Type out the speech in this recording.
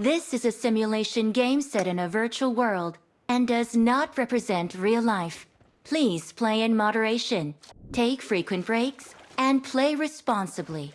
This is a simulation game set in a virtual world and does not represent real life. Please play in moderation, take frequent breaks, and play responsibly.